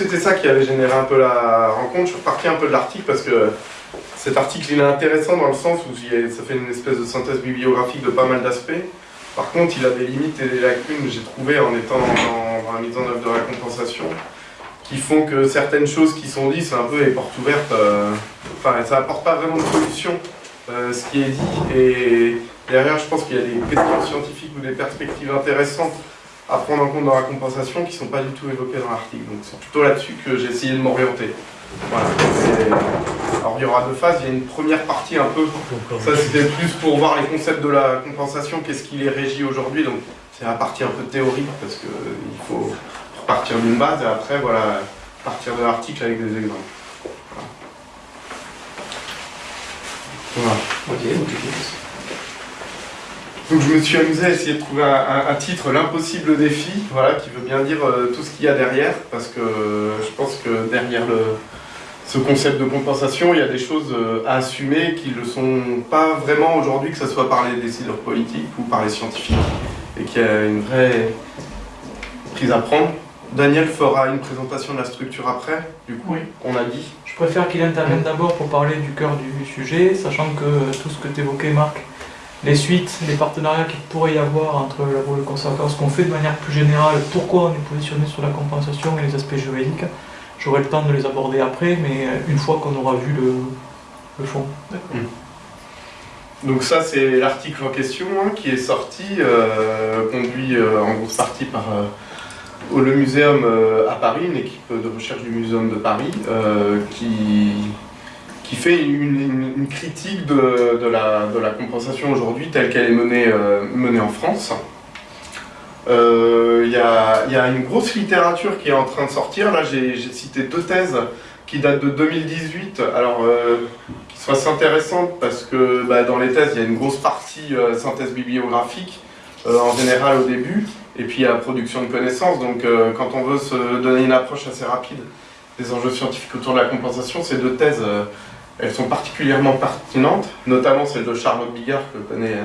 c'était ça qui avait généré un peu la rencontre. Je suis reparti un peu de l'article parce que cet article il est intéressant dans le sens où ça fait une espèce de synthèse bibliographique de pas mal d'aspects. Par contre, il a des limites et des lacunes, j'ai trouvé en étant dans, la mise en œuvre de la compensation, qui font que certaines choses qui sont dites, c'est un peu les portes ouvertes. Euh, enfin, ça apporte pas vraiment de solution, euh, ce qui est dit. Et derrière, je pense qu'il y a des questions scientifiques ou des perspectives intéressantes à prendre en compte dans la compensation qui ne sont pas du tout évoquées dans l'article. Donc c'est plutôt là-dessus que j'ai essayé de m'orienter. Voilà. Alors il y aura deux phases, il y a une première partie un peu, ça c'était plus pour voir les concepts de la compensation, qu'est-ce qui les régit aujourd'hui, donc c'est la partie un peu théorique parce qu'il faut partir d'une base et après voilà, partir de l'article avec des exemples. Voilà. Donc je me suis amusé à essayer de trouver un, titre, l'impossible défi, voilà, qui veut bien dire euh, tout ce qu'il y a derrière, parce que euh, je pense que derrière le, ce concept de compensation, il y a des choses euh, à assumer qui ne le sont pas vraiment aujourd'hui, que ce soit par les décideurs politiques ou par les scientifiques, et qu'il y a une vraie prise à prendre. Daniel fera une présentation de la structure après, du coup, oui. on a dit. Je préfère qu'il intervienne d'abord pour parler du cœur du sujet, sachant que tout ce que tu évoquais, Marc, les suites, les partenariats qu'il pourrait y avoir entre la et le conservateur, ce qu'on fait de manière plus générale, pourquoi on est positionné sur la compensation et les aspects juridiques, J'aurai le temps de les aborder après, mais euh, une fois qu'on aura vu le, fond. Hmm. Donc ça, c'est l'article en question hein, qui est sorti, euh, conduit euh, en grosse partie par le Muséum à Paris, une équipe de recherche du Muséum de Paris, qui, qui fait une, critique de, la, compensation aujourd'hui telle qu'elle est menée, menée en France. Il euh, y, a, une grosse littérature qui est en train de sortir. Là, j'ai cité deux thèses qui datent de 2018. Alors, euh, qui sont assez intéressantes parce que bah, dans les thèses, il y a une grosse partie euh, synthèse bibliographique, en général au début, et puis il la production de connaissances. Donc, quand on veut se donner une approche assez rapide des enjeux scientifiques autour de la compensation, ces deux thèses, elles sont particulièrement pertinentes, notamment celle de Charlotte Bigard, que connaît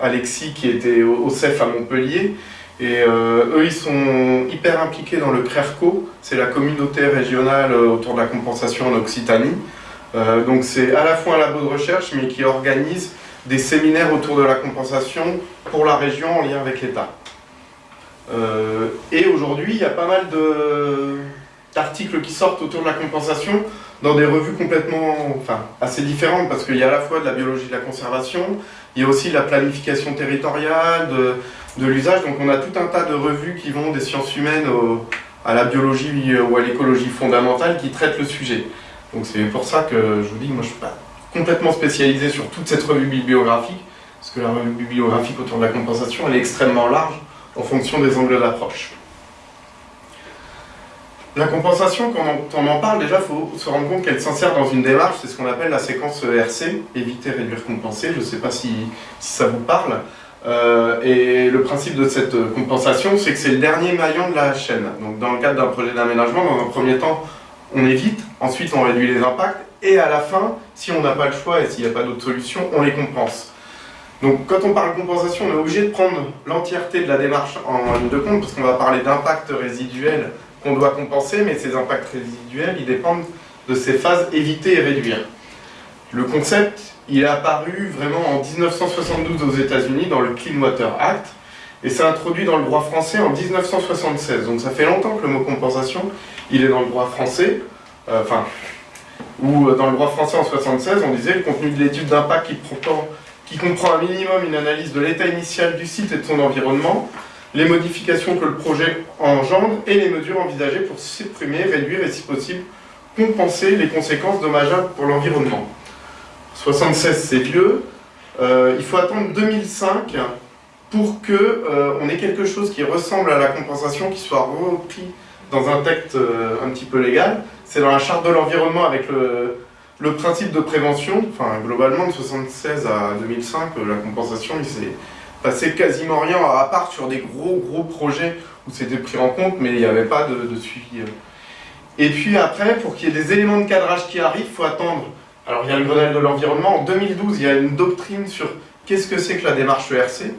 Alexis, qui était au CEF à Montpellier, et euh, eux, ils sont hyper impliqués dans le CRERCO, c'est la communauté régionale euh, autour de la compensation en Occitanie. Euh, donc c'est à la fois un labo de recherche, mais qui organise des séminaires autour de la compensation pour la région en lien avec l'État. et aujourd'hui, il y a pas mal d'articles qui sortent autour de la compensation dans des revues complètement, enfin, assez différentes, parce qu'il y a à la fois de la biologie de la conservation, il y a aussi de la planification territoriale, de, l'usage. Donc on a tout un tas de revues qui vont des sciences humaines à la biologie ou à l'écologie fondamentale qui traitent le sujet. Donc c'est pour ça que je vous dis, moi je ne suis pas complètement spécialisé sur toute cette revue bibliographique, parce que la revue bibliographique autour de la compensation, elle est extrêmement large en fonction des angles d'approche. La compensation, quand on en parle, déjà, il faut se rendre compte qu'elle s'insère dans une démarche, c'est ce qu'on appelle la séquence ERC, éviter, réduire, compenser, je ne sais pas si, ça vous parle. Euh, et le principe de cette compensation, c'est que c'est le dernier maillon de la chaîne. Donc dans le cadre d'un projet d'aménagement, dans un premier temps, on évite, ensuite on réduit les impacts, et à la fin, si on n'a pas le choix et s'il n'y a pas d'autre solution, on les compense. Donc quand on parle compensation, on est obligé de prendre l'entièreté de la démarche en ligne de compte, parce qu'on va parler d'impacts résiduels qu'on doit compenser, mais ces impacts résiduels, ils dépendent de ces phases éviter et réduire. Le concept, il est apparu vraiment en 1972 aux États-Unis dans le Clean Water Act et c'est introduit dans le droit français en 1976. Donc ça fait longtemps que le mot compensation, il est dans le droit français, euh, enfin, ou euh, dans le droit français en 76, on disait le contenu de l'étude d'impact qui, qui comprend un minimum une analyse de l'état initial du site et de son environnement, les modifications que le projet engendre et les mesures envisagées pour supprimer, réduire et si possible compenser les conséquences dommageables pour l'environnement. 76 c'est vieux, euh, il faut attendre 2005 pour qu'on euh, ait quelque chose qui ressemble à la compensation, qui soit repris dans un texte euh, un petit peu légal. C'est dans la charte de l'environnement avec le, principe de prévention. Enfin, globalement, de 76 à 2005, la compensation, il passé quasiment rien, à part sur des gros gros projets où c'était pris en compte, mais il n'y avait pas de, suivi. Et puis après, pour qu'il y ait des éléments de cadrage qui arrivent, il faut attendre alors il y a le Grenelle de l'environnement. En 2012, il y a une doctrine sur qu'est-ce que c'est que la démarche ERC.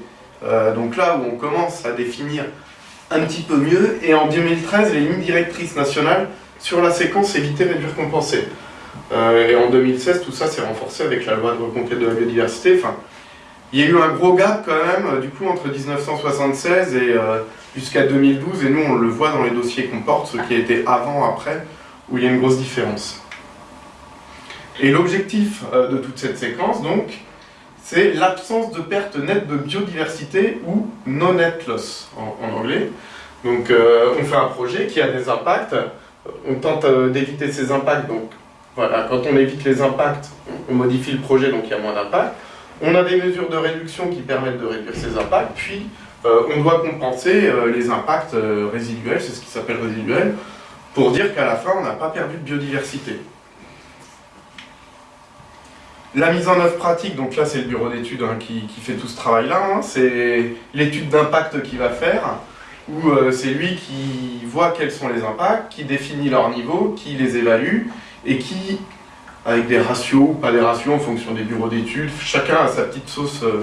Euh, donc là où on commence à définir un petit peu mieux. Et en 2013, les lignes directrices nationales sur la séquence éviter, réduire, compenser. Euh, et en 2016, tout ça s'est renforcé avec la loi de reconquête de la biodiversité. Enfin, il y a eu un gros gap quand même, du coup, entre 1976 et euh, jusqu'à 2012, et nous on le voit dans les dossiers qu'on porte, ce qui a été avant, après, où il y a une grosse différence. Et l'objectif euh, de toute cette séquence, donc, c'est l'absence de perte nette de biodiversité ou no net loss en, anglais. Donc euh, on fait un projet qui a des impacts, on tente euh, d'éviter ces impacts, donc voilà, quand on évite les impacts, on modifie le projet, donc il y a moins d'impact. On a des mesures de réduction qui permettent de réduire ces impacts, puis on doit compenser les impacts résiduels, c'est ce qui s'appelle résiduel, pour dire qu'à la fin, on n'a pas perdu de biodiversité. La mise en œuvre pratique, donc là c'est le bureau d'études hein, qui, fait tout ce travail-là, hein. c'est l'étude d'impact qu'il va faire, où euh, c'est lui qui voit quels sont les impacts, qui définit leur niveau, qui les évalue, et qui, avec des ratios pas des ratios en fonction des bureaux d'études, chacun a sa petite sauce euh,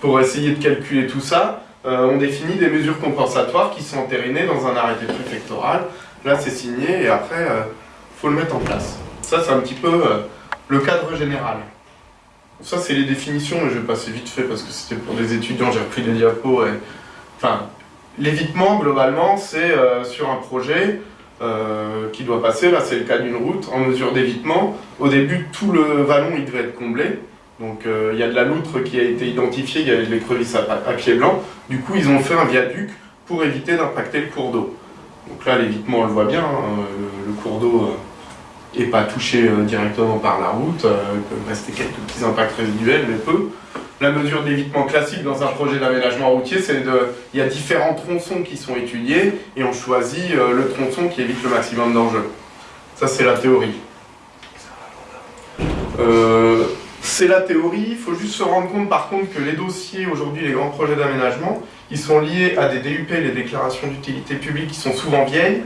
pour essayer de calculer tout ça, euh, on définit des mesures compensatoires qui sont entérinées dans un arrêté préfectoral. Là c'est signé et après il faut le mettre en place. Ça c'est un petit peu le cadre général. Ça, c'est les définitions, mais je vais passer vite fait parce que c'était pour des étudiants, j'ai repris des diapos. Enfin, l'évitement, globalement, c'est euh, sur un projet euh, qui doit passer, là c'est le cas d'une route, en mesure d'évitement. Au début, tout le vallon, il devait être comblé. Donc euh, il y a de la loutre qui a été identifiée, il y a des crevisses à, pied blanc. Du coup, ils ont fait un viaduc pour éviter d'impacter le cours d'eau. Donc là, l'évitement, on le voit bien, hein, le, cours d'eau et pas touché euh, directement par la route, euh, il peut rester quelques petits impacts résiduels, mais peu. La mesure d'évitement classique dans un projet d'aménagement routier, c'est de, il y a différents tronçons qui sont étudiés et on choisit euh, le tronçon qui évite le maximum d'enjeux. Ça, c'est la théorie. c'est la théorie, il faut juste se rendre compte par contre que les dossiers, aujourd'hui les grands projets d'aménagement, ils sont liés à des DUP, les déclarations d'utilité publique, qui sont souvent vieilles,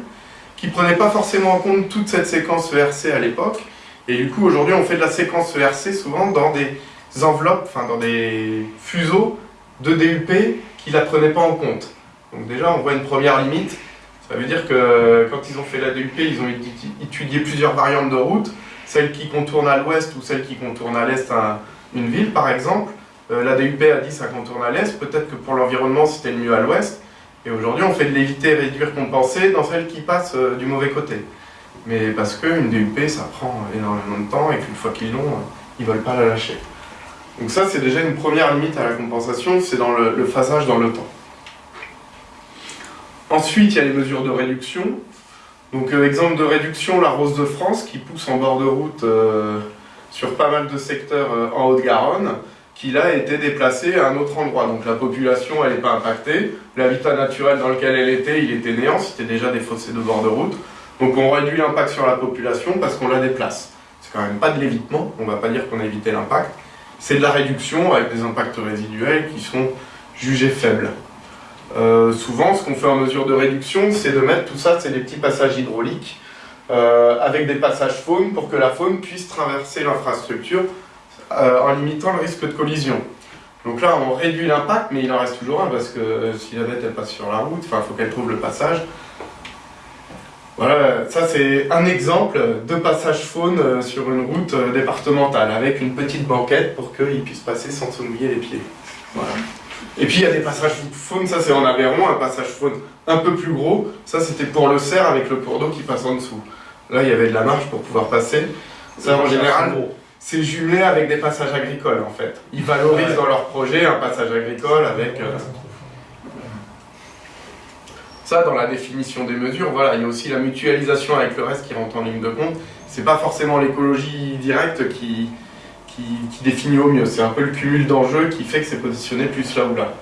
qui ne prenait pas forcément en compte toute cette séquence ERC à l'époque. Et du coup, aujourd'hui, on fait de la séquence ERC souvent dans des enveloppes, enfin dans des fuseaux de DUP qui ne la prenaient pas en compte. Donc déjà, on voit une première limite. Ça veut dire que quand ils ont fait la DUP, ils ont étudié plusieurs variantes de route, celle qui contourne à l'ouest ou celle qui contourne à l'est une ville, par exemple. Euh, la DUP a dit ça contourne à l'est, peut-être que pour l'environnement, c'était le mieux à l'ouest. Et aujourd'hui, on fait de l'éviter, réduire, compenser dans celle qui passe euh, du mauvais côté. Mais parce qu'une DUP, ça prend énormément de temps et qu'une fois qu'ils l'ont, euh, ils ne veulent pas la lâcher. Donc ça, c'est déjà une première limite à la compensation, c'est dans le, phasage dans le temps. Ensuite, il y a les mesures de réduction. Donc, euh, exemple de réduction, la Rose de France qui pousse en bord de route sur pas mal de secteurs en Haute-Garonne qui là a été déplacée à un autre endroit. Donc la population, elle n'est pas impactée. L'habitat naturel dans lequel elle était, il était néant, c'était déjà des fossés de bord de route. Donc on réduit l'impact sur la population parce qu'on la déplace. C'est quand même pas de l'évitement, on ne va pas dire qu'on a évité l'impact. C'est de la réduction avec des impacts résiduels qui sont jugés faibles. Euh, souvent, ce qu'on fait en mesure de réduction, c'est de mettre tout ça, c'est des petits passages hydrauliques euh, avec des passages faune pour que la faune puisse traverser l'infrastructure euh, en limitant le risque de collision. Donc là, on réduit l'impact, mais il en reste toujours un, parce que si la bête elle passe sur la route, il faut qu'elle trouve le passage. Voilà, ça c'est un exemple de passage faune euh, sur une route départementale, avec une petite banquette pour qu'il puisse passer sans se mouiller les pieds. Voilà. Et puis il y a des passages faune, ça c'est en Aveyron, un passage faune un peu plus gros, ça c'était pour le cerf avec le cours d'eau qui passe en dessous. Là il y avait de la marge pour pouvoir passer. Ça en général, c'est jumelé avec des passages agricoles en fait. Ils valorisent dans leur projet un passage agricole avec... Euh, ça, dans la définition des mesures, voilà, il y a aussi la mutualisation avec le reste qui rentre en ligne de compte. C'est pas forcément l'écologie directe qui, qui, définit au mieux, c'est un peu le cumul d'enjeux qui fait que c'est positionné plus là ou là.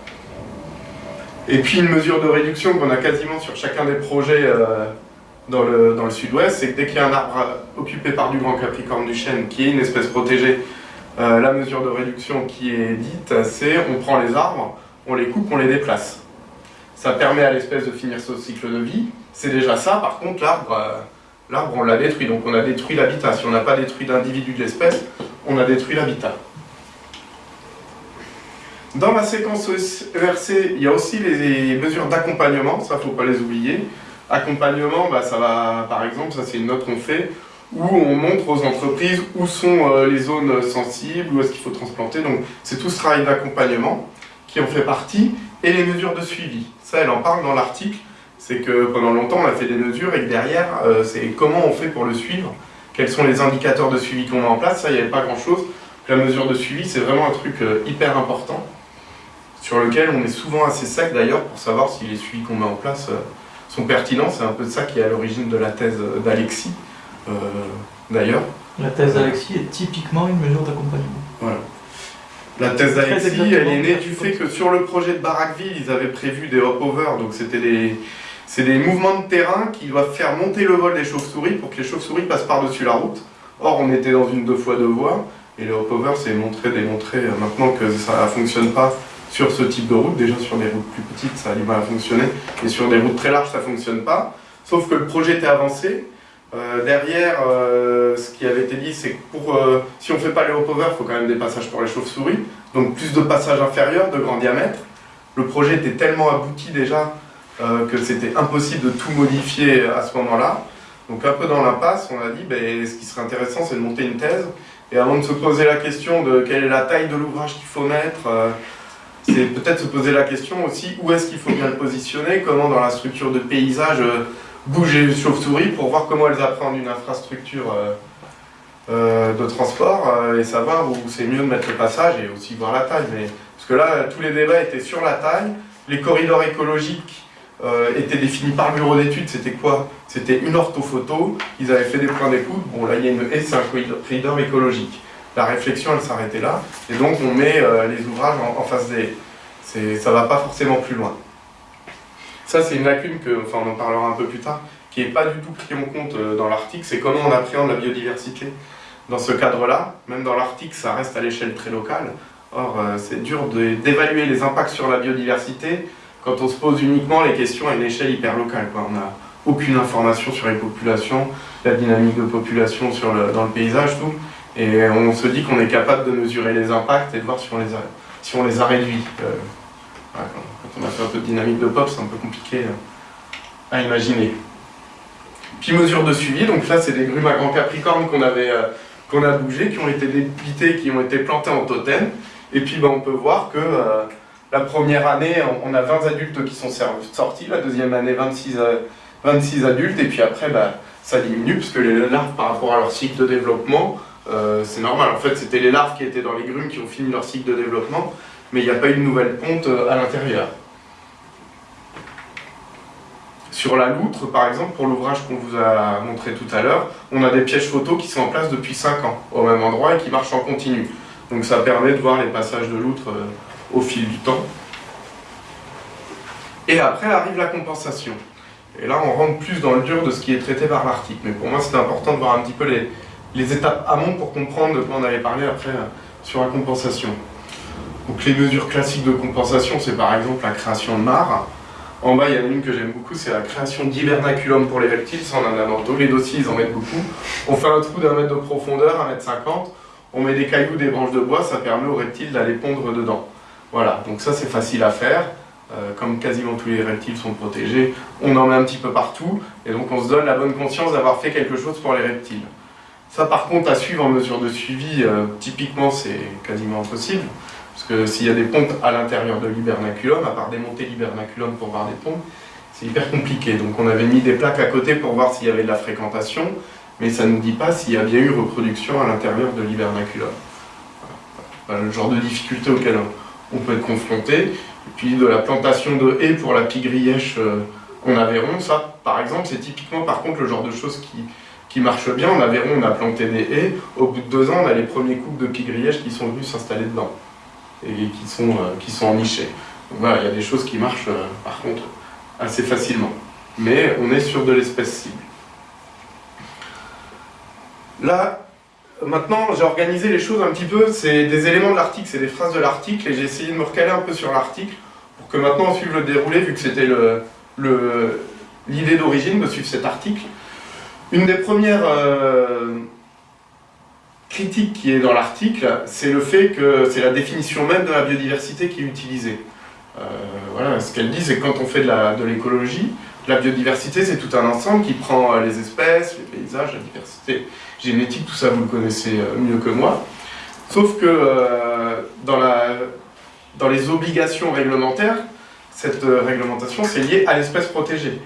Et puis une mesure de réduction qu'on a quasiment sur chacun des projets euh, dans le, dans le sud-ouest, c'est que dès qu'il y a un arbre occupé par du grand capricorne du chêne, qui est une espèce protégée, euh, la mesure de réduction qui est dite, c'est on prend les arbres, on les coupe, on les déplace. Ça permet à l'espèce de finir son cycle de vie. C'est déjà ça, par contre, l'arbre, euh, l'arbre on l'a détruit, donc on a détruit l'habitat. Si on n'a pas détruit l'individu de l'espèce, on a détruit l'habitat. Dans la séquence ERC, il y a aussi les mesures d'accompagnement, ça faut pas les oublier. Accompagnement, bah, ça va, par exemple, ça c'est une note qu'on fait, où on montre aux entreprises où sont euh, les zones sensibles, où est-ce qu'il faut transplanter. Donc c'est tout ce travail d'accompagnement qui en fait partie, et les mesures de suivi. Ça, elle en parle dans l'article, c'est que pendant longtemps on a fait des mesures et que derrière, euh, c'est comment on fait pour le suivre, quels sont les indicateurs de suivi qu'on met en place, ça, il n'y avait pas grand-chose. La mesure de suivi, c'est vraiment un truc euh, hyper important sur lequel on est souvent assez sec d'ailleurs pour savoir si les suivis qu'on met en place euh, sont pertinents. C'est un peu ça qui est à l'origine de la thèse d'Alexis, d'ailleurs. La thèse d'Alexis est typiquement une mesure d'accompagnement. Voilà. La thèse d'Alexis, elle est née du fait que sur le projet de Barakville, ils avaient prévu des hop-over, donc c'était des, c'est des mouvements de terrain qui doivent faire monter le vol des chauves-souris pour que les chauves-souris passent par-dessus la route. Or, on était dans une deux fois deux voies, et le hop-over, c'est montré, démontré euh, maintenant que ça ne fonctionne pas sur ce type de route. Déjà sur des routes plus petites, ça a du mal à fonctionner. Et sur des routes très larges, ça ne fonctionne pas. Sauf que le projet était avancé. Euh, derrière, euh, ce qui avait été dit, c'est que pour, euh, si on ne fait pas les hop-over, il faut quand même des passages pour les chauves-souris. Donc plus de passages inférieurs, de grand diamètre. Le projet était tellement abouti déjà que c'était impossible de tout modifier à ce moment-là. Donc un peu dans l'impasse, on a dit, ben, ce qui serait intéressant, c'est de monter une thèse. Et avant de se poser la question de quelle est la taille de l'ouvrage qu'il faut mettre, c'est peut-être se poser la question aussi où est-ce qu'il faut bien le positionner, comment dans la structure de paysage bouger les chauves-souris pour voir comment elles apprennent une infrastructure euh, euh, de transport et savoir où c'est mieux de mettre le passage et aussi voir la taille. Mais, parce que là, tous les débats étaient sur la taille, les corridors écologiques étaient définis par le bureau d'études, c'était quoi? C'était une orthophoto, ils avaient fait des points d'écoute, bon là il y a une haie, c'est un corridor écologique. La réflexion elle s'arrêtait là, et donc on met euh, les ouvrages en, face des... Ça va pas forcément plus loin. Ça c'est une lacune, que, enfin on en parlera un peu plus tard, qui n'est pas du tout pris en compte euh, dans l'article, c'est comment on appréhende la biodiversité. Dans ce cadre-là, même dans l'article, ça reste à l'échelle très locale. Or, euh, c'est dur d'évaluer les impacts sur la biodiversité quand on se pose uniquement les questions à une échelle hyper locale. On n'a aucune information sur les populations, la dynamique de population dans le paysage, tout. Et on se dit qu'on est capable de mesurer les impacts et de voir si on les a, si on les a réduits. Euh, quand on a fait un peu de dynamique de pop, c'est un peu compliqué euh, à imaginer. Puis mesure de suivi, donc là c'est des grumes à grand capricorne qu'on avait euh, a bougé, qui ont été débitées, qui ont été plantées en totem. Et puis ben, on peut voir que la première année, on a 20 adultes qui sont sortis, la deuxième année 26, 26 adultes, et puis après ben, ça diminue, parce que les larves par rapport à leur cycle de développement, euh, c'est normal, en fait c'était les larves qui étaient dans les grumes qui ont fini leur cycle de développement, mais il n'y a pas eu de nouvelle ponte euh, à l'intérieur. Sur la loutre, par exemple, pour l'ouvrage qu'on vous a montré tout à l'heure, on a des pièges photos qui sont en place depuis 5 ans, au même endroit, et qui marchent en continu. Donc ça permet de voir les passages de loutre euh, au fil du temps. Et après arrive la compensation. Et là, on rentre plus dans le dur de ce qui est traité par l'article. Mais pour moi, c'est important de voir un petit peu les, les étapes amont pour comprendre de quoi on avait parlé après euh, sur la compensation. Donc les mesures classiques de compensation, c'est par exemple la création de mares. En bas, il y en a une que j'aime beaucoup, c'est la création d'hibernaculum pour les reptiles. Ça, on en a dans tous les dossiers, ils en mettent beaucoup. On fait un trou d'un mètre de profondeur, un mètre cinquante. On met des cailloux, des branches de bois, ça permet aux reptiles d'aller pondre dedans. Voilà, donc ça c'est facile à faire. Euh, comme quasiment tous les reptiles sont protégés, on en met un petit peu partout. Et donc on se donne la bonne conscience d'avoir fait quelque chose pour les reptiles. Ça, par contre, à suivre en mesure de suivi, euh, typiquement, c'est quasiment impossible. Parce que s'il y a des pontes à l'intérieur de l'hibernaculum, à part démonter l'hibernaculum pour voir des pontes, c'est hyper compliqué. Donc on avait mis des plaques à côté pour voir s'il y avait de la fréquentation, mais ça ne nous dit pas s'il y a bien eu reproduction à l'intérieur de l'hibernaculum. Voilà. le genre de difficulté auquel on peut être confronté. Et puis de la plantation de haies pour la pigrièche euh, en Aveyron, ça, par exemple, c'est typiquement par contre le genre de choses qui, marche bien. En Aveyron, on a planté des haies. Au bout de deux ans, on a les premiers couples de pigrièges qui sont venus s'installer dedans et qui sont, euh, qui sont ennichés. Il y a des choses qui marchent euh, par contre assez facilement. Mais on est sur de l'espèce cible. Là, maintenant, j'ai organisé les choses un petit peu. C'est des éléments de l'article, c'est des phrases de l'article, et j'ai essayé de me recaler un peu sur l'article pour que maintenant on suive le déroulé, vu que c'était l'idée d'origine de suivre cet article. Une des premières euh, critique qui est dans l'article, c'est le fait que c'est la définition même de la biodiversité qui est utilisée. Euh, voilà, ce qu'elle dit, c'est que quand on fait de l'écologie, la biodiversité, c'est tout un ensemble qui prend euh, les espèces, les paysages, la diversité génétique, tout ça vous le connaissez euh, mieux que moi. Sauf que dans, les obligations réglementaires, cette réglementation, c'est lié à l'espèce protégée.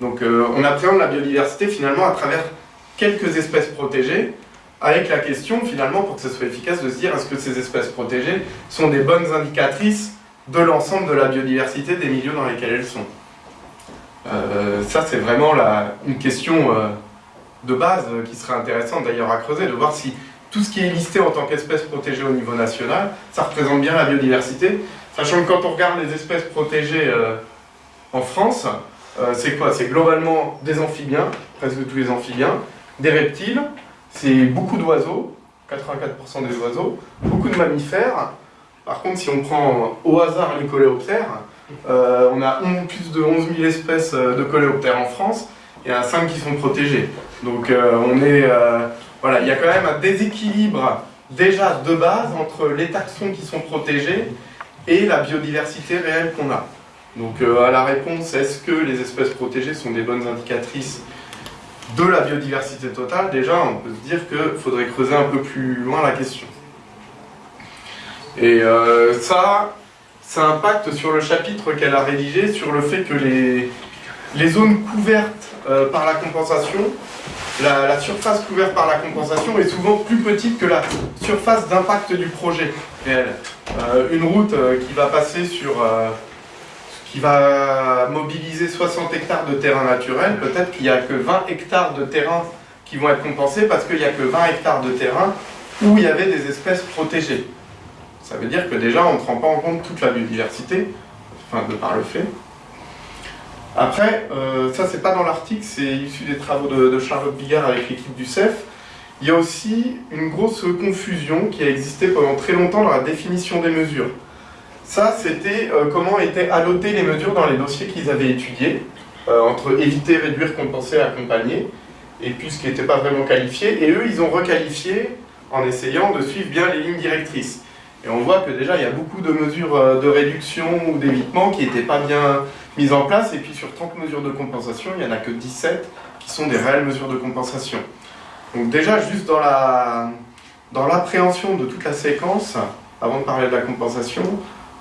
Donc on appréhende la biodiversité finalement à travers quelques espèces protégées, avec la question finalement, pour que ce soit efficace, de se dire est-ce que ces espèces protégées sont des bonnes indicatrices de l'ensemble de la biodiversité des milieux dans lesquels elles sont? Euh, ça, c'est vraiment la, une question euh, de base euh, qui serait intéressante d'ailleurs à creuser, de voir si tout ce qui est listé en tant qu'espèce protégée au niveau national, ça représente bien la biodiversité, sachant que quand on regarde les espèces protégées en France, c'est quoi? C'est globalement des amphibiens, presque tous les amphibiens, des reptiles, c'est beaucoup d'oiseaux, 84% des oiseaux, beaucoup de mammifères, par contre, si on prend au hasard les coléoptères, euh, on a plus de 11 000 espèces euh, de coléoptères en France, et il y en a 5 qui sont protégées. Donc euh, on est, voilà, il y a quand même un déséquilibre déjà de base entre les taxons qui sont protégés et la biodiversité réelle qu'on a. Donc à la réponse, est-ce que les espèces protégées sont des bonnes indicatrices de la biodiversité totale Déjà, on peut se dire qu'il faudrait creuser un peu plus loin la question. Et euh, ça, ça impacte sur le chapitre qu'elle a rédigé sur le fait que les, zones couvertes euh, par la compensation, la, surface couverte par la compensation est souvent plus petite que la surface d'impact du projet réel. Euh, une route qui va passer sur... qui va mobiliser 60 hectares de terrain naturel, peut-être qu'il n'y a que 20 hectares de terrain qui vont être compensés parce qu'il n'y a que 20 hectares de terrain où il y avait des espèces protégées. Ça veut dire que déjà, on ne prend pas en compte toute la biodiversité, enfin, de par le fait. Après, euh, ça, c'est pas dans l'article, c'est issu des travaux de, Charlotte Bigard avec l'équipe du CEF. Il y a aussi une grosse confusion qui a existé pendant très longtemps dans la définition des mesures. Ça, c'était euh, comment étaient allotées les mesures dans les dossiers qu'ils avaient étudiés, euh, entre éviter, réduire, compenser, accompagner, et puis ce qui n'était pas vraiment qualifié. Et eux, ils ont requalifié en essayant de suivre bien les lignes directrices. Et on voit que déjà, il y a beaucoup de mesures euh, de réduction ou d'évitement qui n'étaient pas bien mises en place. Et puis sur 30 mesures de compensation, il n'y en a que 17 qui sont des réelles mesures de compensation. Donc déjà, juste dans la dans l'appréhension de toute la séquence, avant de parler de la compensation,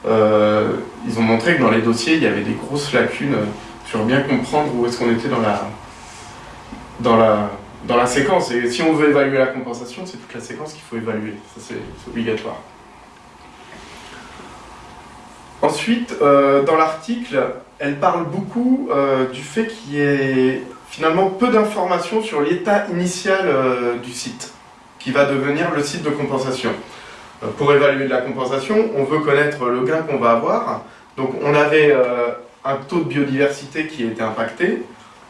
euh, ils ont montré que dans les dossiers, il y avait des grosses lacunes sur bien comprendre où est-ce qu'on était dans la, dans, la, dans la séquence. Et si on veut évaluer la compensation, c'est toute la séquence qu'il faut évaluer. Ça, c'est obligatoire. Ensuite, euh, dans l'article, elle parle beaucoup euh, du fait qu'il y ait finalement peu d'informations sur l'état initial euh, du site, qui va devenir le site de compensation. Pour évaluer la compensation, on veut connaître le gain qu'on va avoir. Donc on avait un taux de biodiversité qui était impacté,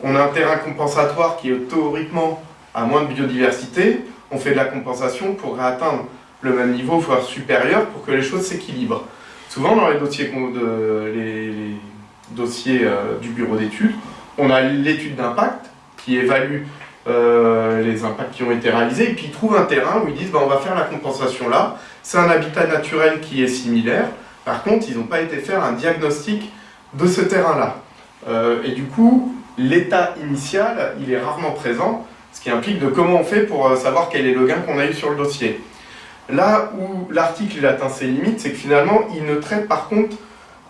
on a un terrain compensatoire qui est théoriquement à moins de biodiversité, on fait de la compensation pour atteindre le même niveau, voire supérieur, pour que les choses s'équilibrent. Souvent, dans les dossiers, euh, du bureau d'études, on a l'étude d'impact qui évalue euh, les impacts qui ont été réalisés, et puis ils trouvent un terrain où ils disent bah, on va faire la compensation là, c'est un habitat naturel qui est similaire, par contre ils n'ont pas été faire un diagnostic de ce terrain-là. Euh, et du coup, l'état initial, il est rarement présent, ce qui implique de comment on fait pour savoir quel est le gain qu'on a eu sur le dossier. Là où l'article atteint ses limites, c'est que finalement, il ne traite par contre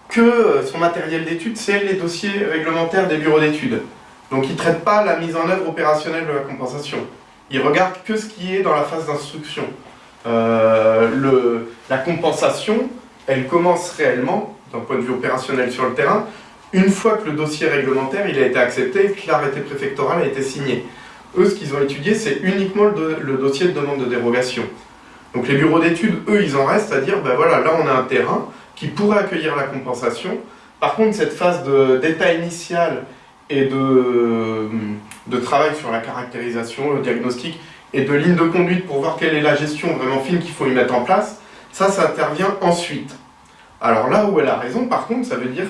que son matériel d'étude, c'est les dossiers réglementaires des bureaux d'études. Donc il ne traite pas la mise en œuvre opérationnelle de la compensation. Il regarde que ce qui est dans la phase d'instruction. Euh, la compensation, elle commence réellement, d'un point de vue opérationnel sur le terrain, une fois que le dossier réglementaire il a été accepté et que l'arrêté préfectoral a été signé. Eux, ce qu'ils ont étudié, c'est uniquement le dossier de demande de dérogation. Donc les bureaux d'études, eux, ils en restent à dire, ben voilà, là on a un terrain qui pourrait accueillir la compensation. Par contre, cette phase d'état initial et de, de travail sur la caractérisation, le diagnostic et de ligne de conduite pour voir quelle est la gestion vraiment fine qu'il faut y mettre en place, ça, ça intervient ensuite. Alors là où elle a raison, par contre, ça veut dire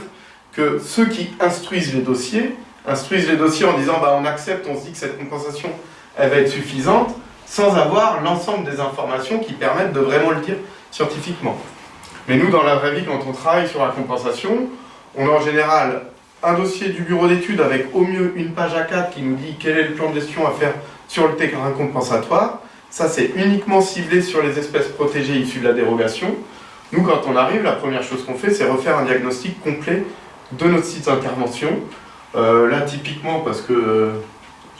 que ceux qui instruisent les dossiers, instruisent les dossiers en disant bah, on accepte, on se dit que cette compensation elle va être suffisante, sans avoir l'ensemble des informations qui permettent de vraiment le dire scientifiquement. Mais nous, dans la vraie vie, quand on travaille sur la compensation, on a en général un dossier du bureau d'études avec au mieux une page A4 qui nous dit quel est le plan de gestion à faire sur le terrain compensatoire. Ça, c'est uniquement ciblé sur les espèces protégées issues de la dérogation. Nous, quand on arrive, la première chose qu'on fait, c'est refaire un diagnostic complet de notre site d'intervention. Euh, là, typiquement, parce que euh,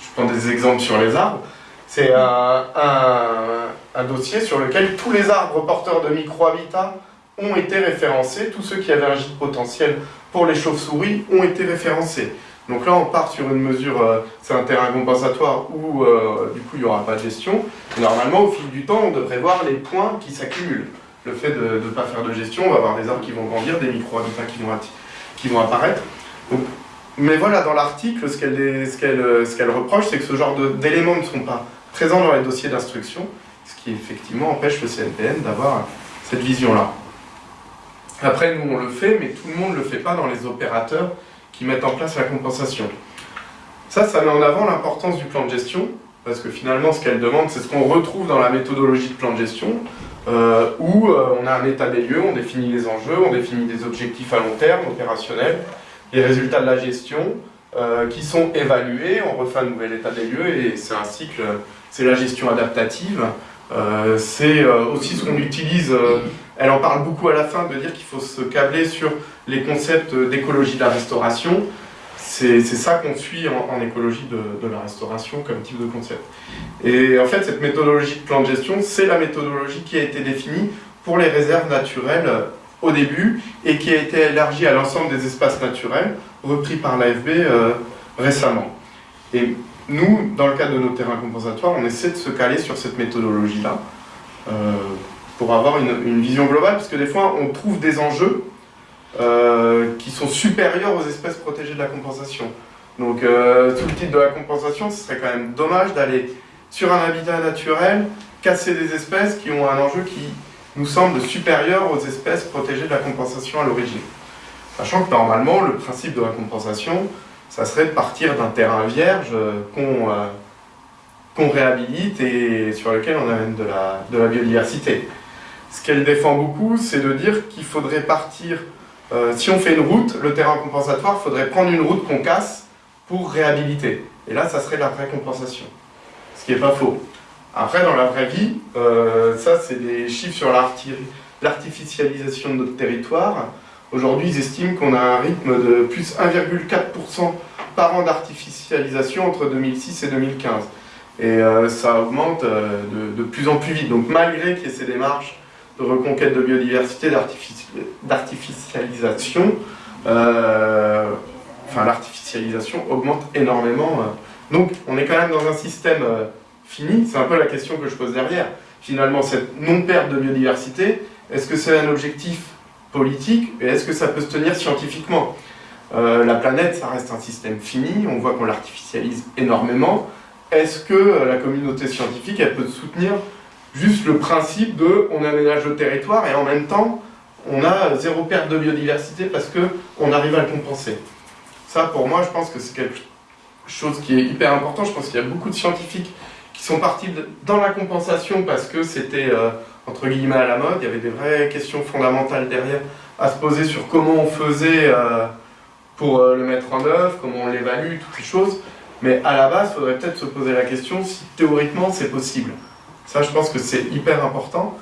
je prends des exemples sur les arbres, c'est un, un, dossier sur lequel tous les arbres porteurs de micro-habitats ont été référencés, tous ceux qui avaient un gîte potentiel pour les chauves-souris ont été référencés. Donc là, on part sur une mesure, euh, c'est un terrain compensatoire où du coup il n'y aura pas de gestion. normalement, au fil du temps, on devrait voir les points qui s'accumulent le fait de ne pas faire de gestion, on va avoir des arbres qui vont grandir, des micro-habitats qui vont, qui vont apparaître. mais voilà, dans l'article, ce qu'elle reproche, c'est que ce genre d'éléments ne sont pas présents dans les dossiers d'instruction, ce qui effectivement empêche le CNPN d'avoir cette vision-là. Après, nous, on le fait, mais tout le monde ne le fait pas dans les opérateurs qui mettent en place la compensation. Ça, ça met en avant l'importance du plan de gestion, parce que finalement, ce qu'elle demande, c'est ce qu'on retrouve dans la méthodologie de plan de gestion, euh, où euh, on a un état des lieux, on définit les enjeux, on définit des objectifs à long terme, opérationnels, les résultats de la gestion, euh, qui sont évalués, on refait un nouvel état des lieux, et c'est un cycle, c'est la gestion adaptative, c'est aussi ce qu'on utilise, elle en parle beaucoup à la fin, de dire qu'il faut se câbler sur les concepts d'écologie de la restauration, c'est ça qu'on suit en, écologie de, la restauration comme type de concept. Et en fait, cette méthodologie de plan de gestion, c'est la méthodologie qui a été définie pour les réserves naturelles au début et qui a été élargie à l'ensemble des espaces naturels, repris par l'AFB euh, récemment. Et nous, dans le cadre de nos terrains compensatoires, on essaie de se caler sur cette méthodologie-là euh, pour avoir une, vision globale, parce que des fois, on trouve des enjeux euh, qui sont supérieurs aux espèces protégées de la compensation. Donc, euh, tout le titre de la compensation, ce serait quand même dommage d'aller sur un habitat naturel, casser des espèces qui ont un enjeu qui nous semble supérieur aux espèces protégées de la compensation à l'origine. Sachant que normalement, le principe de la compensation, ça serait de partir d'un terrain vierge qu'on euh, réhabilite et sur lequel on amène de la biodiversité. Ce qu'elle défend beaucoup, c'est de dire qu'il faudrait partir euh, si on fait une route, le terrain compensatoire, il faudrait prendre une route qu'on casse pour réhabiliter. Et là, ça serait la vraie compensation. Ce qui n'est pas faux. Après, dans la vraie vie, euh, ça, c'est des chiffres sur l'artificialisation de notre territoire. Aujourd'hui, ils estiment qu'on a un rythme de plus 1,4% par an d'artificialisation entre 2006 et 2015. Et euh, ça augmente de, de, plus en plus vite. Donc malgré qu'il y ait ces démarches de reconquête de biodiversité, d'artificialisation, euh, enfin l'artificialisation augmente énormément. Euh. Donc on est quand même dans un système euh, fini, c'est un peu la question que je pose derrière. Finalement, cette non-perte de biodiversité, est-ce que c'est un objectif politique et est-ce que ça peut se tenir scientifiquement? La planète, ça reste un système fini, on voit qu'on l'artificialise énormément. Est-ce que la communauté scientifique, elle peut soutenir juste le principe de on aménage le territoire et en même temps on a zéro perte de biodiversité parce qu'on arrive à le compenser. Ça pour moi je pense que c'est quelque chose qui est hyper important, je pense qu'il y a beaucoup de scientifiques qui sont partis dans la compensation parce que c'était euh, entre guillemets à la mode, il y avait des vraies questions fondamentales derrière à se poser sur comment on faisait euh, pour euh, le mettre en œuvre, comment on l'évalue, toutes ces choses, mais à la base il faudrait peut-être se poser la question si théoriquement c'est possible. Ça, je pense que c'est hyper important.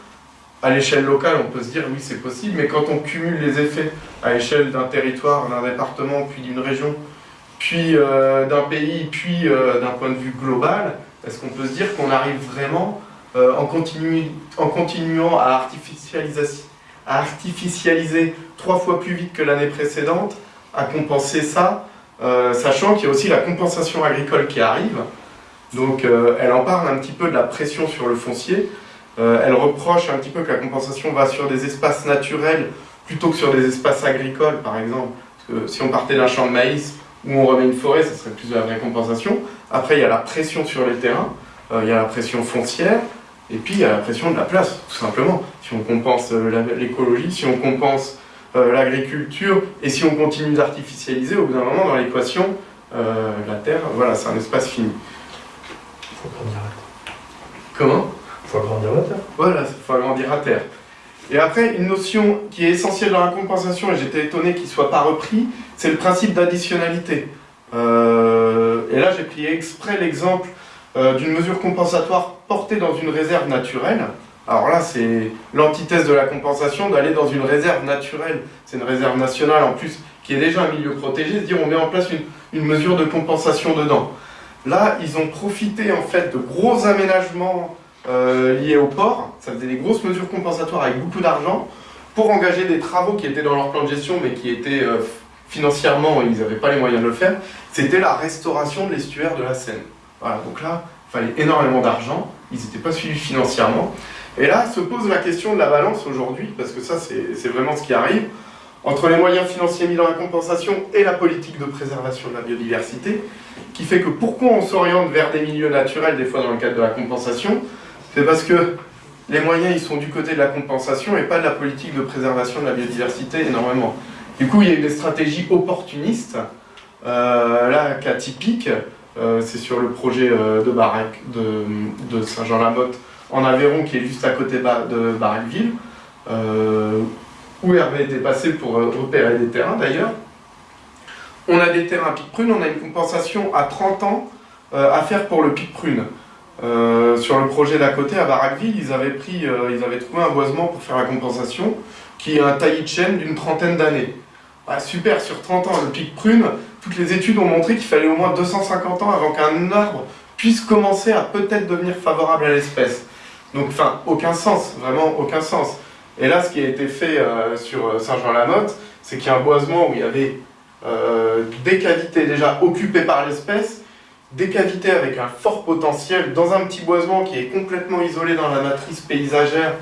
À l'échelle locale, on peut se dire oui, c'est possible, mais quand on cumule les effets à l'échelle d'un territoire, d'un département, puis d'une région, puis euh, d'un pays, puis euh, d'un point de vue global, est-ce qu'on peut se dire qu'on arrive vraiment, euh, en, continuant à artificialiser, à artificialiser trois fois plus vite que l'année précédente, à compenser ça, sachant qu'il y a aussi la compensation agricole qui arrive, donc euh, elle en parle un petit peu de la pression sur le foncier. Euh, elle reproche un petit peu que la compensation va sur des espaces naturels plutôt que sur des espaces agricoles, par exemple. Parce que si on partait d'un champ de maïs où on remet une forêt, ça serait plus de la vraie compensation. Après, il y a la pression sur les terrains, euh, il y a la pression foncière, et puis il y a la pression de la place, tout simplement. Si on compense l'écologie, si on compense l'agriculture, et si on continue d'artificialiser, au bout d'un moment, dans l'équation, la Terre, voilà, c'est un espace fini. Comment? Il faut agrandir la terre. Voilà, il faut agrandir la terre. Et après, une notion qui est essentielle dans la compensation, et j'étais étonné qu'il ne soit pas repris, c'est le principe d'additionnalité. Euh, et là, j'ai pris exprès l'exemple euh, d'une mesure compensatoire portée dans une réserve naturelle. Alors là, c'est l'antithèse de la compensation d'aller dans une réserve naturelle. C'est une réserve nationale en plus qui est déjà un milieu protégé, se dire on met en place une, une mesure de compensation dedans. Là, ils ont profité en fait de gros aménagements euh, liés au port. Ça faisait des grosses mesures compensatoires avec beaucoup d'argent pour engager des travaux qui étaient dans leur plan de gestion mais qui étaient euh, financièrement, ils n'avaient pas les moyens de le faire. C'était la restauration de l'estuaire de la Seine. Voilà, donc là, il fallait énormément d'argent, ils n'étaient pas suivis financièrement. Et là se pose la question de la balance aujourd'hui, parce que ça c'est vraiment ce qui arrive, entre les moyens financiers mis dans la compensation et la politique de préservation de la biodiversité, qui fait que pourquoi on s'oriente vers des milieux naturels des fois dans le cadre de la compensation, c'est parce que les moyens ils sont du côté de la compensation et pas de la politique de préservation de la biodiversité énormément. Du coup il y a eu des stratégies opportunistes, euh, là cas typique, euh, c'est sur le projet euh, de de, Saint-Jean-la-Motte en Aveyron qui est juste à côté de Baraqueville, euh, où Hervé était passé pour repérer des terrains d'ailleurs. On a des terrains pic prune, on a une compensation à 30 ans à faire pour le pic prune. sur le projet d'à côté, à Baraqueville, ils avaient, pris, ils avaient trouvé un boisement pour faire la compensation, qui est un taillis de chêne d'une trentaine d'années. Ah, super, sur 30 ans, le pic prune, toutes les études ont montré qu'il fallait au moins 250 ans avant qu'un arbre puisse commencer à peut-être devenir favorable à l'espèce. Donc, enfin, aucun sens, vraiment aucun sens. Et là, ce qui a été fait euh, sur euh, Saint-Jean-la-Motte, c'est qu'il y a un boisement où il y avait euh, des cavités déjà occupées par l'espèce, des cavités avec un fort potentiel, dans un petit boisement qui est complètement isolé dans la matrice paysagère.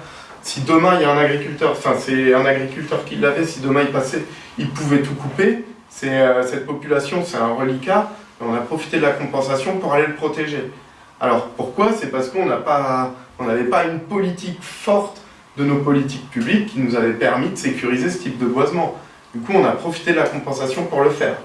Si demain il y a un agriculteur, enfin c'est un agriculteur qui l'avait, si demain il passait, il pouvait tout couper. cette population, c'est un reliquat, on a profité de la compensation pour aller le protéger. Alors pourquoi? C'est parce qu'on n'avait pas une politique forte de nos politiques publiques qui nous avait permis de sécuriser ce type de boisement. Du coup, on a profité de la compensation pour le faire.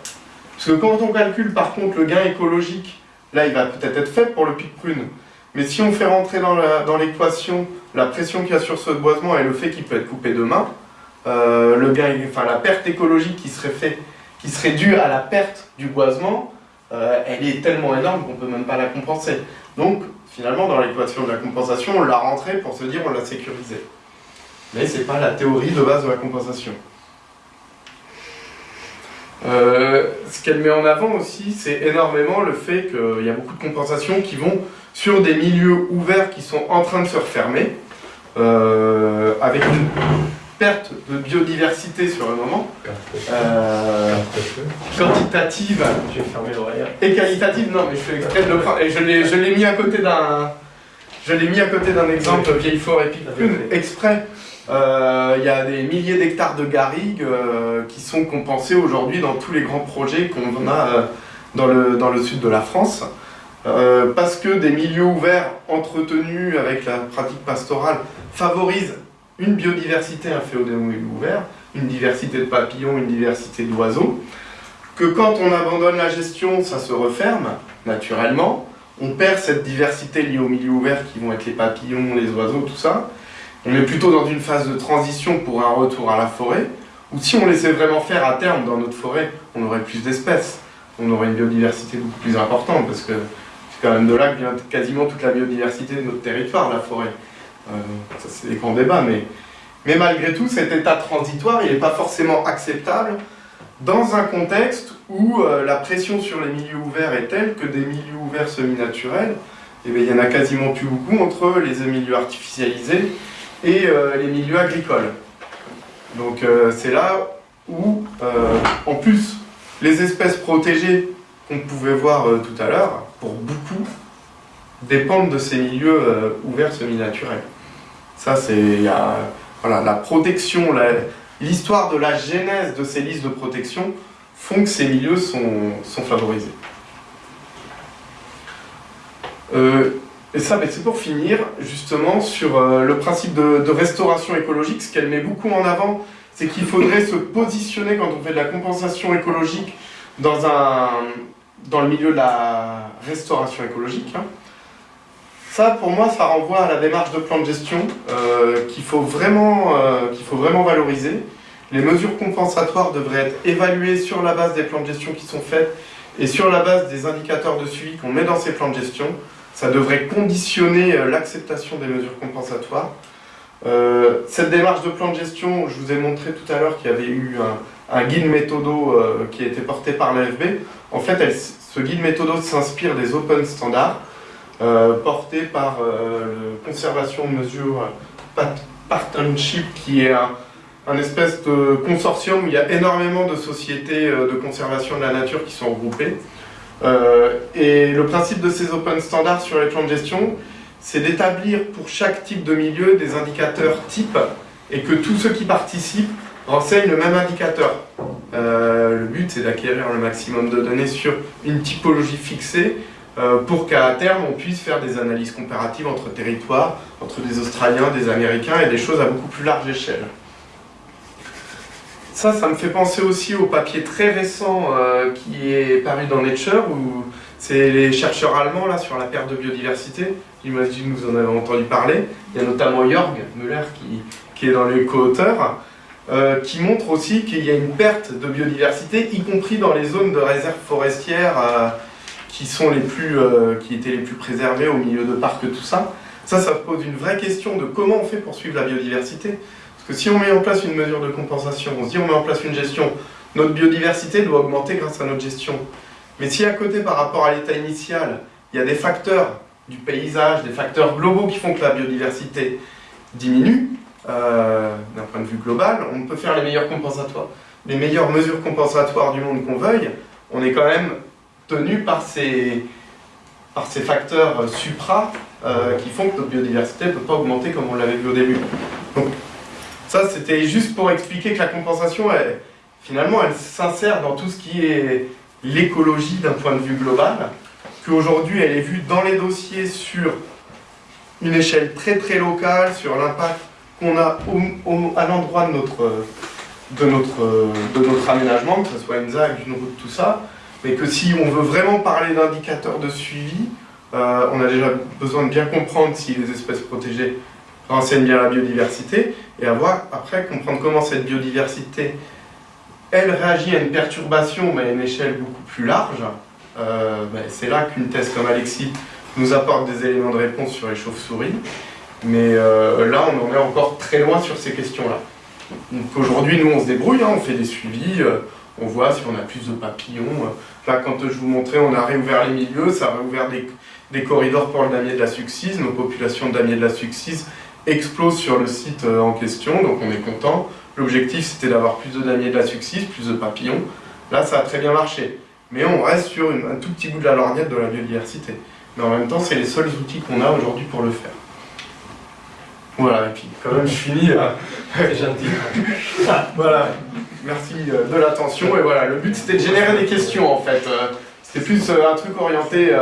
Parce que quand on calcule par contre le gain écologique, là il va peut-être être fait pour le pic prune, mais si on fait rentrer dans l'équation la, pression qu'il y a sur ce boisement et le fait qu'il peut être coupé demain, euh, le gain, la perte écologique qui serait, fait, qui serait due à la perte du boisement, euh, elle est tellement énorme qu'on ne peut même pas la compenser. Donc, finalement, dans l'équation de la compensation, on l'a rentré pour se dire on l'a sécurisé. Mais ce n'est pas la théorie de base de la compensation. Euh, ce qu'elle met en avant aussi, c'est énormément le fait qu'il y a beaucoup de compensations qui vont sur des milieux ouverts qui sont en train de se refermer, euh, avec une perte de biodiversité sur le moment, euh, quantitative et qualitative, non mais je fais exprès de le prendre, et je l'ai mis à côté d'un je l'ai mis à côté d'un exemple vieille forêt exprès. Euh, il y a des milliers d'hectares de garrigues euh, qui sont compensés aujourd'hui dans tous les grands projets qu'on a dans, le, dans le sud de la France. parce que des milieux ouverts entretenus avec la pratique pastorale favorisent une biodiversité, un phénomène ouvert, une diversité de papillons, une diversité d'oiseaux, que quand on abandonne la gestion, ça se referme naturellement, on perd cette diversité liée au milieu ouvert qui vont être les papillons, les oiseaux, tout ça. On est plutôt dans une phase de transition pour un retour à la forêt, ou si on laissait vraiment faire à terme dans notre forêt, on aurait plus d'espèces, on aurait une biodiversité beaucoup plus importante, parce que c'est quand même de là que vient quasiment toute la biodiversité de notre territoire, la forêt. Euh, ça c'est des grands débats, mais, mais malgré tout, cet état transitoire, il n'est pas forcément acceptable dans un contexte où euh, la pression sur les milieux ouverts est telle que des milieux semi-naturels, eh il y en a quasiment plus beaucoup entre les milieux artificialisés et euh, les milieux agricoles. Donc c'est là où, en plus, les espèces protégées qu'on pouvait voir tout à l'heure, pour beaucoup, dépendent de ces milieux ouverts semi-naturels. Ça, c'est voilà, la protection, l'histoire de la genèse de ces listes de protection font que ces milieux sont favorisés. Euh, et ça, c'est pour finir, justement, sur euh, le principe de, restauration écologique. Ce qu'elle met beaucoup en avant, c'est qu'il faudrait se positionner quand on fait de la compensation écologique dans, un, dans le milieu de la restauration écologique. Hein ça, pour moi, ça renvoie à la démarche de plan de gestion euh, qu'il faut, euh, faut vraiment valoriser. Les mesures compensatoires devraient être évaluées sur la base des plans de gestion qui sont faits et sur la base des indicateurs de suivi qu'on met dans ces plans de gestion. Ça devrait conditionner euh, l'acceptation des mesures compensatoires. cette démarche de plan de gestion, je vous ai montré tout à l'heure qu'il y avait eu un, guide méthodo qui a été porté par l'AFB. En fait, ce guide méthodo s'inspire des open standards euh, porté par euh, le Conservation Mesure Partnership, qui est un, espèce de consortium où il y a énormément de sociétés euh, de conservation de la nature qui sont regroupées. Et le principe de ces open standards sur les plans de gestion, c'est d'établir pour chaque type de milieu des indicateurs types et que tous ceux qui participent renseignent le même indicateur. le but, c'est d'acquérir le maximum de données sur une typologie fixée euh, pour qu'à terme on puisse faire des analyses comparatives entre territoires, entre des Australiens, des Américains et des choses à beaucoup plus large échelle. Ça, ça me fait penser aussi au papier très récent euh, qui est paru dans Nature, où c'est les chercheurs allemands là, sur la perte de biodiversité. J'imagine que vous en avez entendu parler. Il y a notamment Jörg Müller qui, est dans les co-auteurs, euh, qui montre aussi qu'il y a une perte de biodiversité, y compris dans les zones de réserve forestière qui, sont les plus, euh, qui étaient les plus préservés au milieu de parcs, tout ça. Ça, ça pose une vraie question de comment on fait pour suivre la biodiversité. Si on met en place une mesure de compensation, on se dit on met en place une gestion, notre biodiversité doit augmenter grâce à notre gestion. Mais si à côté, par rapport à l'état initial, il y a des facteurs du paysage, des facteurs globaux qui font que la biodiversité diminue, euh, d'un point de vue global, on peut faire les meilleurs compensatoires. Les meilleures mesures compensatoires du monde qu'on veuille, on est quand même tenu par ces, par ces facteurs supra euh, qui font que notre biodiversité ne peut pas augmenter comme on l'avait vu au début. Donc, ça, c'était juste pour expliquer que la compensation, finalement, elle s'insère dans tout ce qui est l'écologie d'un point de vue global, qu'aujourd'hui, elle est vue dans les dossiers sur une échelle très très locale, sur l'impact qu'on a à l'endroit de notre, de, notre, de notre aménagement, que ce soit une ZAC, une route, tout ça, mais que si on veut vraiment parler d'indicateurs de suivi, euh, on a déjà besoin de bien comprendre si les espèces protégées renseignent bien la biodiversité, et avoir après comprendre comment cette biodiversité, elle réagit à une perturbation, mais à une échelle beaucoup plus large. Euh, ben, c'est là qu'une thèse comme Alexis nous apporte des éléments de réponse sur les chauves-souris, mais euh, là on en est encore très loin sur ces questions-là. Donc aujourd'hui, nous on se débrouille, hein, on fait des suivis, on voit si on a plus de papillons. Là, quand je vous montrais, on a réouvert les milieux, ça a réouvert des, corridors pour le damier de la succise. Nos populations de damier de la succise explosent sur le site euh, en question, donc on est content. L'objectif, c'était d'avoir plus de damiers de la succise, plus de papillons. Là, ça a très bien marché. Mais on reste sur un tout petit bout de la lorgnette de la biodiversité. Mais en même temps, c'est les seuls outils qu'on a aujourd'hui pour le faire. Voilà, et puis quand même, je finis. Euh, gentil. voilà. Merci euh, de l'attention. Et voilà, le but c'était de générer des questions en fait. C'était plus un truc orienté.